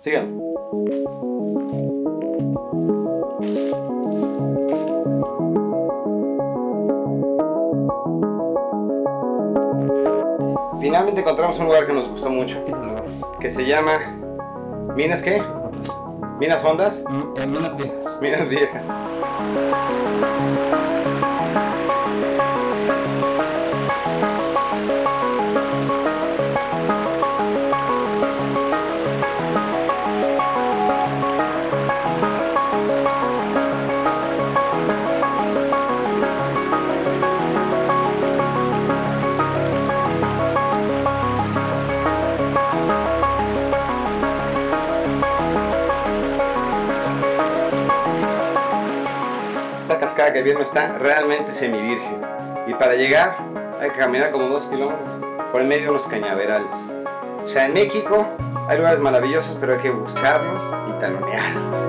Sigan. Finalmente encontramos un lugar que nos gustó mucho, que se llama Minas qué? Minas Hondas, Mm, En minas viejas. Minas Viejas. Cascada que está realmente semivirgen. Y para llegar hay que caminar como dos kilómetros por el medio de unos cañaverales. O sea, en México hay lugares maravillosos, pero hay que buscarlos y talonear.